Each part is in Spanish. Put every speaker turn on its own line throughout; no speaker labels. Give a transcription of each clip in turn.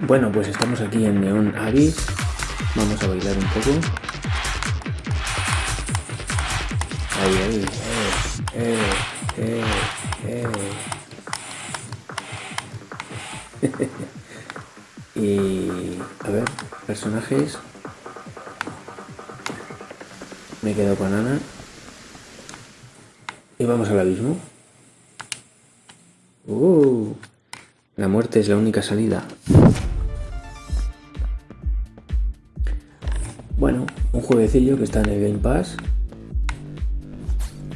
Bueno, pues estamos aquí en Neon Abyss. Vamos a bailar un poco. Ahí, ahí. Eh, eh, eh, y a ver, personajes. Me quedo con Ana. Y vamos al abismo. Uh, la muerte es la única salida. Bueno, un jueguecillo que está en el Game Pass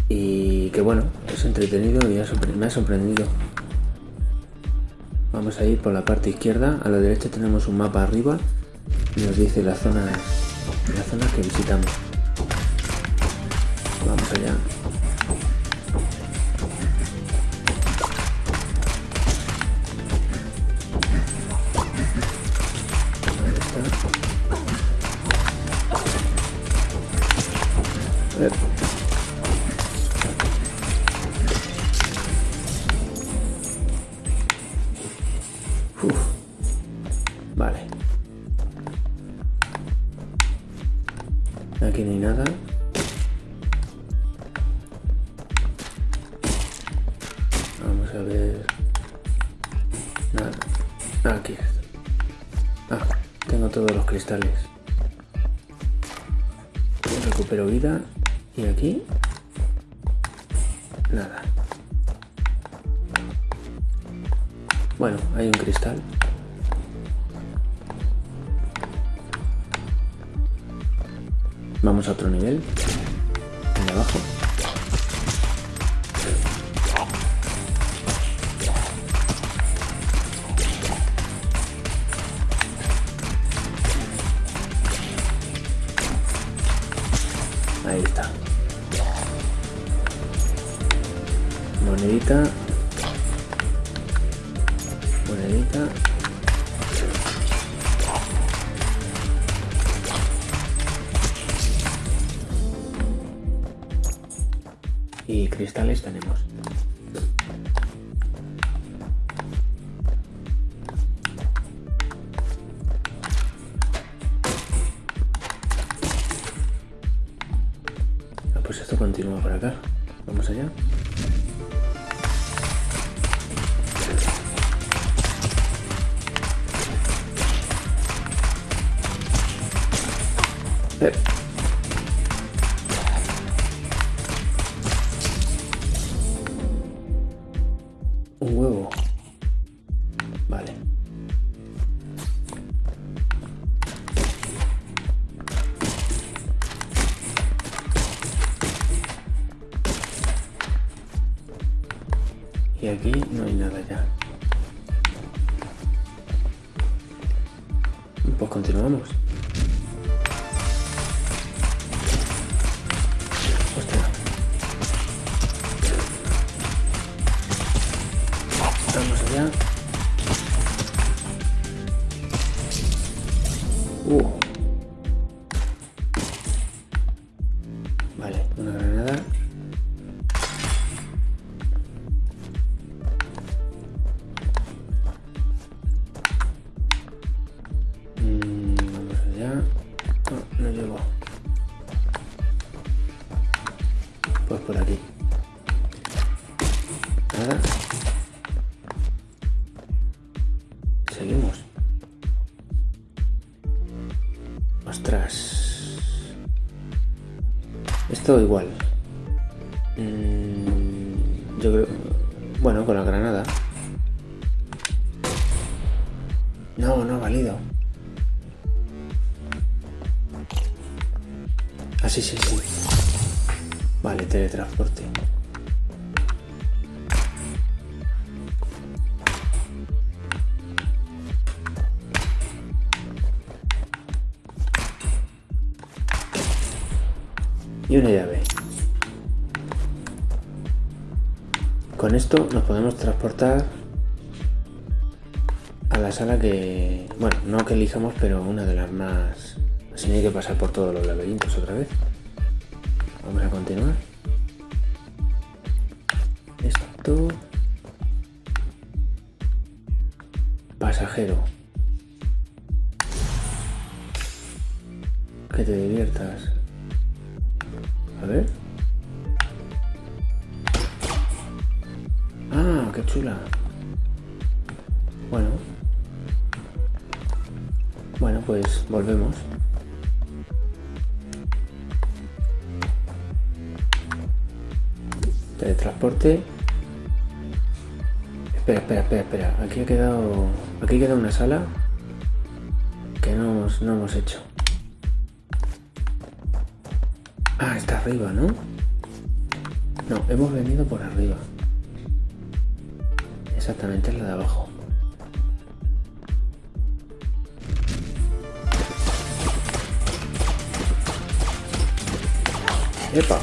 y que bueno, es entretenido y me ha sorprendido. Vamos a ir por la parte izquierda, a la derecha tenemos un mapa arriba y nos dice las zonas, las zonas que visitamos. Vamos allá. Vale. Aquí no hay nada. Vamos a ver. Nada. Aquí. Ah, tengo todos los cristales. Recupero vida. Y aquí. Nada. Bueno, hay un cristal. Vamos a otro nivel. Pues esto continúa por acá. Vamos allá. Eh. Pues continuamos. Seguimos. Ostras. Esto igual. Mm, yo creo... Bueno, con la granada. Con esto nos podemos transportar a la sala que... Bueno, no que elijamos, pero una de las más... Así no hay que pasar por todos los laberintos otra vez. Vamos a continuar. Esto... Pasajero. Que te diviertas. A ver. Ah, qué chula. Bueno. Bueno, pues volvemos. Teletransporte. Espera, espera, espera, espera. Aquí ha quedado. Aquí queda una sala que no hemos, no hemos hecho. Ah, está arriba, ¿no? No, hemos venido por arriba. Exactamente es la de abajo. ¡Epa!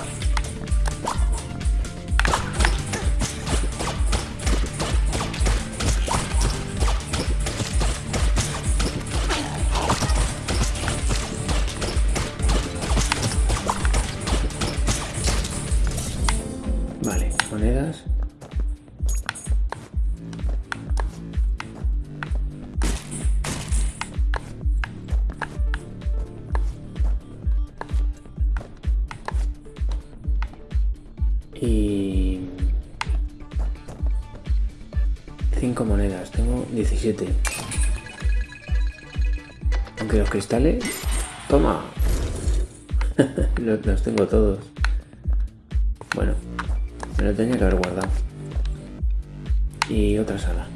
Aunque los cristales... ¡Toma! los, los tengo todos. Bueno, me lo tenía que haber guardado. Y otra sala.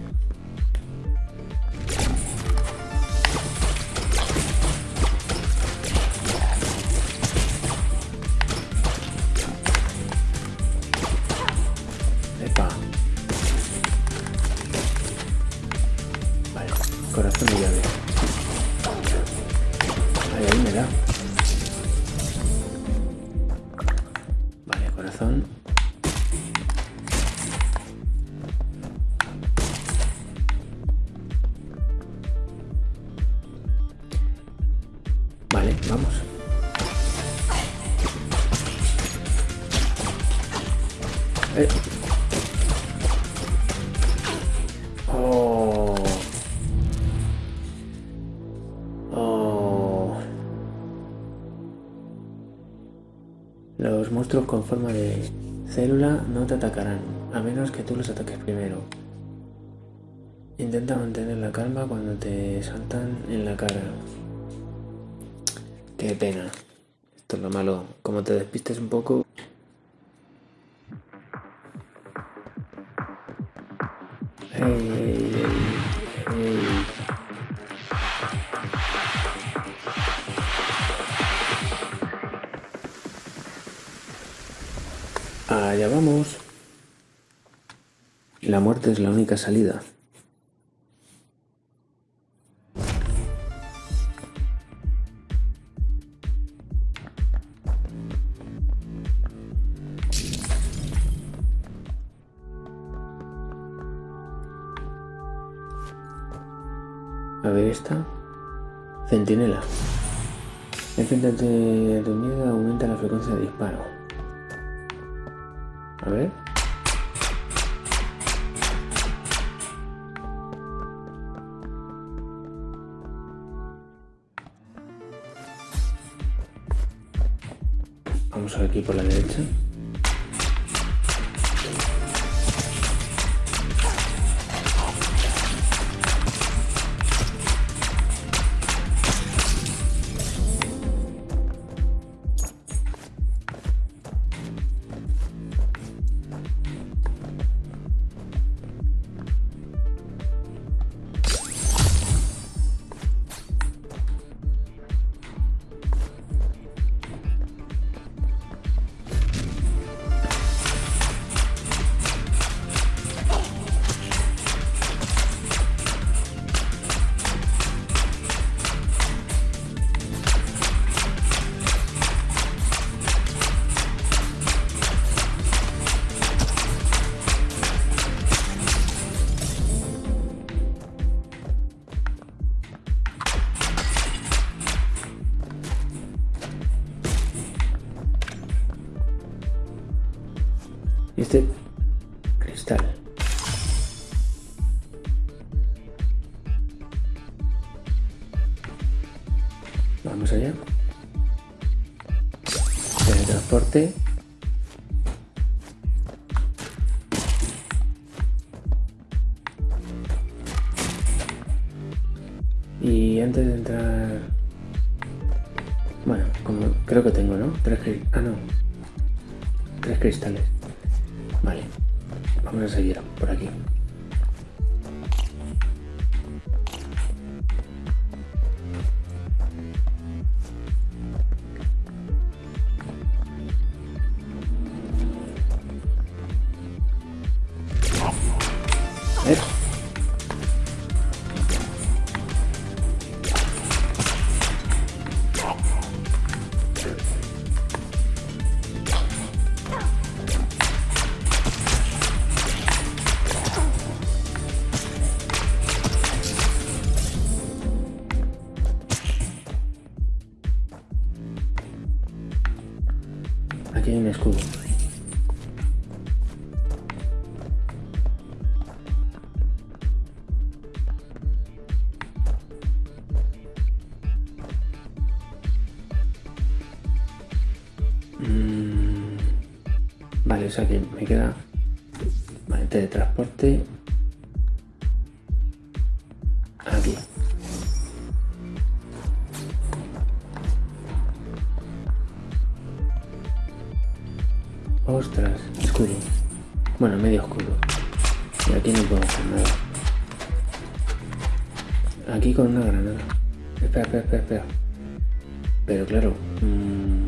Eh. Oh. Oh. Los monstruos con forma de célula no te atacarán, a menos que tú los ataques primero. Intenta mantener la calma cuando te saltan en la cara. Qué pena. Esto es lo malo. Como te despistes un poco... Allá vamos. La muerte es la única salida. A ver esta. Centinela. Enfréntate de tu miedo aumenta la frecuencia de disparo. Vamos a ver aquí por la derecha. Vamos allá. Teletransporte. Y antes de entrar... Bueno, como creo que tengo, ¿no? Tres cristales. Ah, no. Tres cristales. Vale. Vamos a seguir por aquí. Aquí vale, o sea que me queda... Vale, teletransporte Ostras, escudo. Bueno, medio escudo. Y aquí no puedo hacer nada. Aquí con una granada. Espera, espera, espera, espera. Pero claro. Mmm...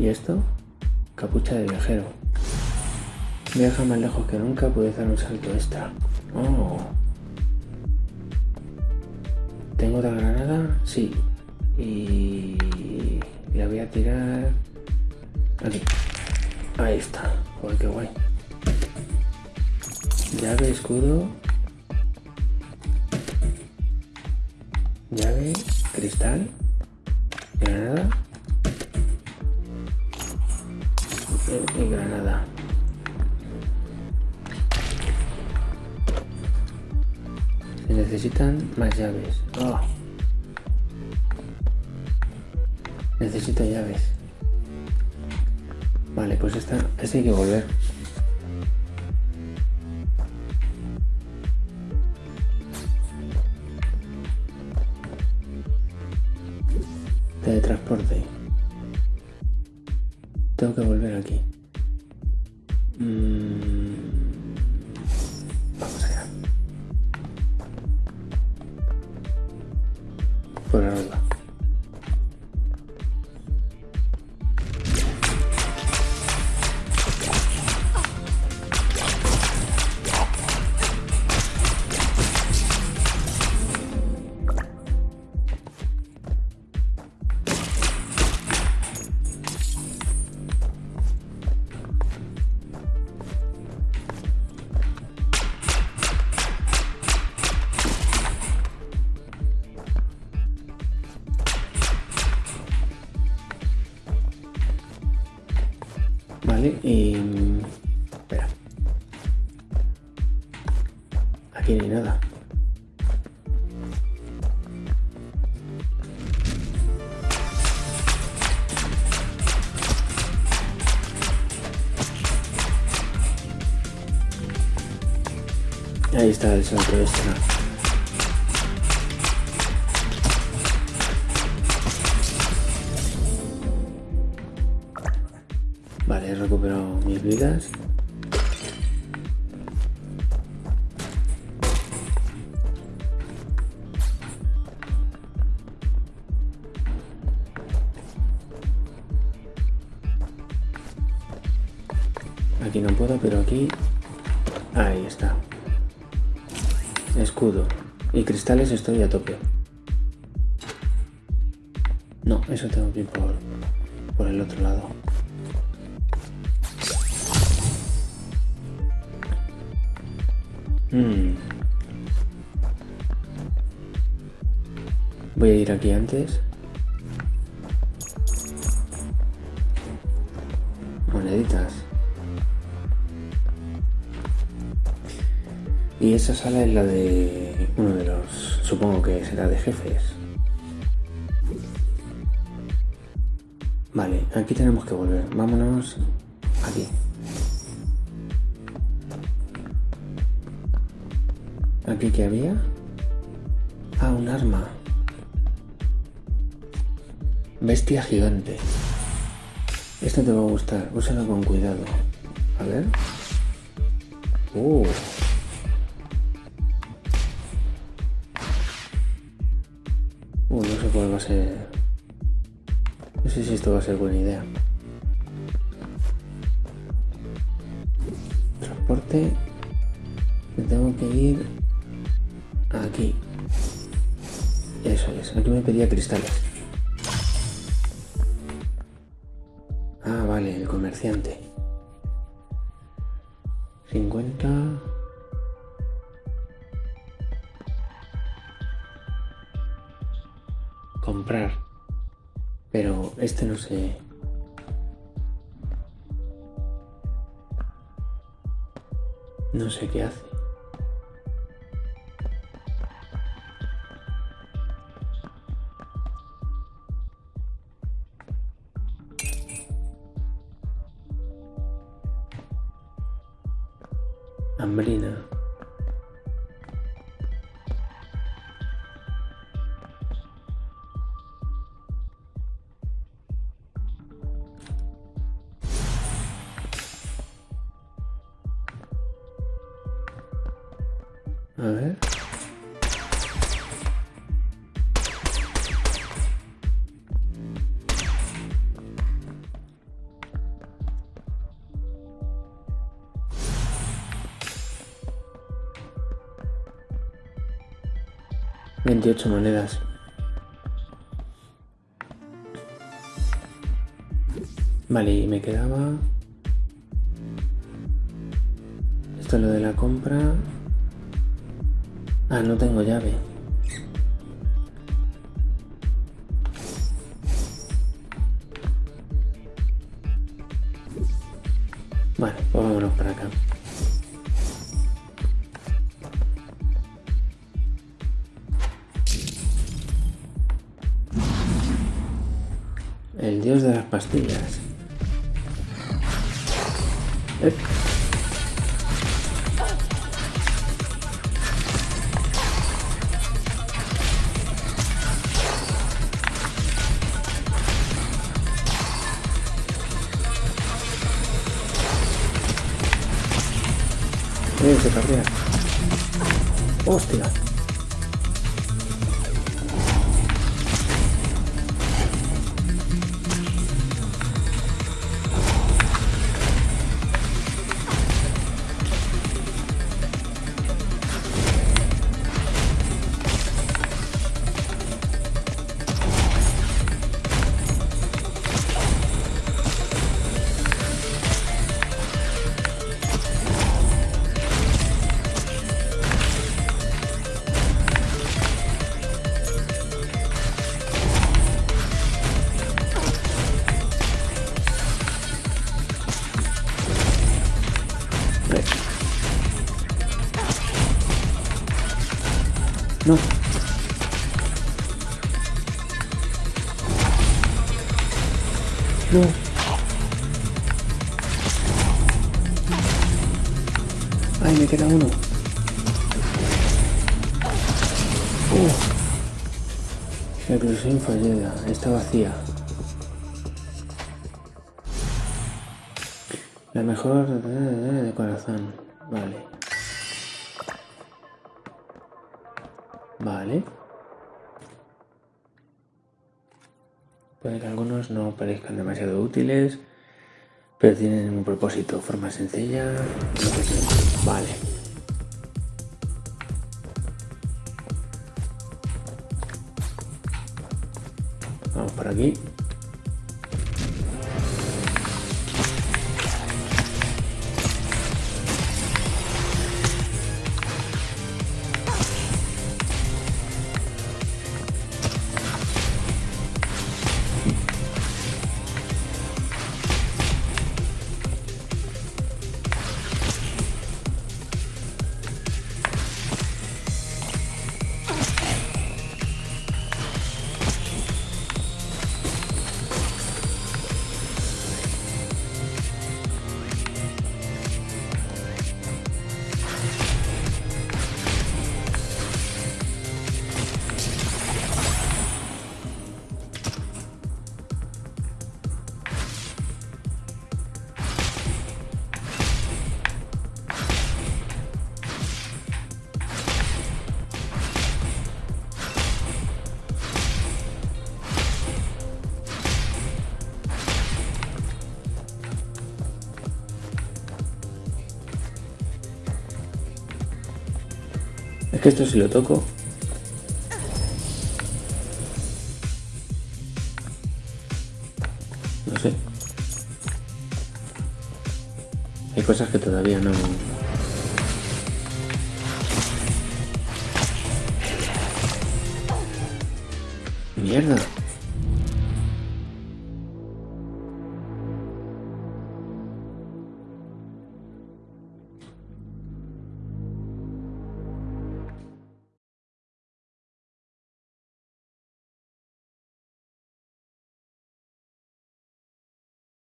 ¿Y esto? Capucha de viajero. Viaja más lejos que nunca, puede dar un salto extra. Oh. ¿Tengo otra granada? Sí. Y la voy a tirar aquí. Ahí está. Joder, qué guay. Llave, escudo. Llave, cristal, granada y granada. necesitan más llaves. Oh. Necesito llaves. Vale, pues esta, esta hay que volver. Teletransporte. Tengo que volver aquí. Ahí está el de este. Vale, he recuperado mis vidas. Y estoy a tope. No, eso tengo que ir por, por el otro lado. Hmm. Voy a ir aquí antes. Moneditas. esa sala es la de uno de los, supongo que será de jefes. Vale, aquí tenemos que volver. Vámonos aquí. ¿Aquí qué había? Ah, un arma. Bestia gigante. Esto te va a gustar. Úsalo con cuidado. A ver. Uh. No sé si esto va a ser buena idea. Transporte. Me tengo que ir aquí. Eso es. Aquí me pedía cristales. Ah, vale, el comerciante. 50. Comprar. Pero este no sé. No sé qué hace. A ver. Veintiocho monedas. Vale, y me quedaba... Esto es lo de la compra. Ah, no tengo llave. Vale, pues vámonos para acá. El dios de las pastillas. No. No. Ay, me queda uno. Uh. Reclusión fallida. Está vacía. La mejor de corazón. Vale. Vale. Puede que algunos no parezcan demasiado útiles, pero tienen un propósito, forma sencilla. Vale. Vamos por aquí. Esto si lo toco... No sé. Hay cosas que todavía no... Mierda.